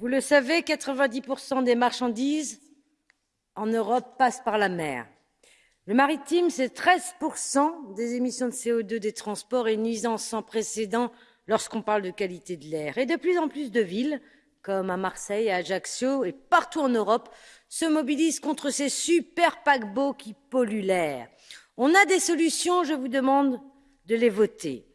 Vous le savez, 90% des marchandises en Europe passent par la mer. Le maritime, c'est 13% des émissions de CO2 des transports et une nuisance sans précédent lorsqu'on parle de qualité de l'air. Et de plus en plus de villes, comme à Marseille, à Ajaccio et partout en Europe, se mobilisent contre ces super paquebots qui polluent l'air. On a des solutions, je vous demande de les voter.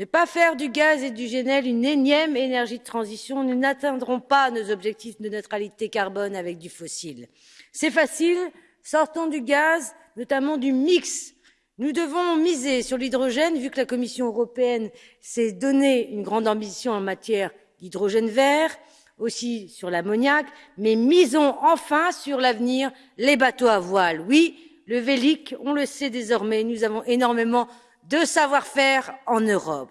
Ne pas faire du gaz et du GNL une énième énergie de transition, nous n'atteindrons pas nos objectifs de neutralité carbone avec du fossile. C'est facile, sortons du gaz, notamment du mix. Nous devons miser sur l'hydrogène, vu que la Commission européenne s'est donné une grande ambition en matière d'hydrogène vert, aussi sur l'ammoniac, mais misons enfin sur l'avenir, les bateaux à voile. Oui, le Vélic, on le sait désormais, nous avons énormément de savoir-faire en Europe.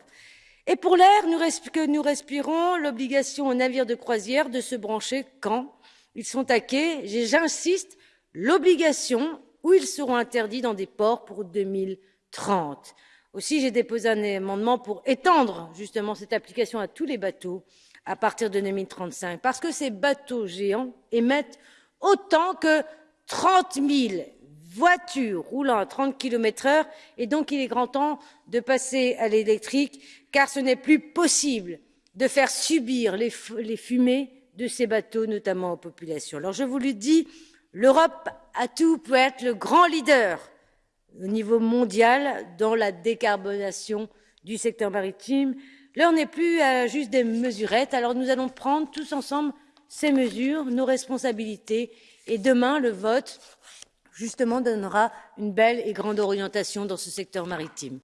Et pour l'air que nous respirons, l'obligation aux navires de croisière de se brancher quand ils sont à quai, j'insiste, l'obligation où ils seront interdits dans des ports pour 2030. Aussi, j'ai déposé un amendement pour étendre justement cette application à tous les bateaux à partir de 2035, parce que ces bateaux géants émettent autant que 30 000 voitures roulant à 30 km heure, et donc il est grand temps de passer à l'électrique, car ce n'est plus possible de faire subir les, fumées de ces bateaux, notamment aux populations. Alors je vous le dis, l'Europe a tout pour être le grand leader au niveau mondial dans la décarbonation du secteur maritime. L'heure n'est plus à juste des mesurettes, alors nous allons prendre tous ensemble ces mesures, nos responsabilités, et demain, le vote, justement, donnera une belle et grande orientation dans ce secteur maritime.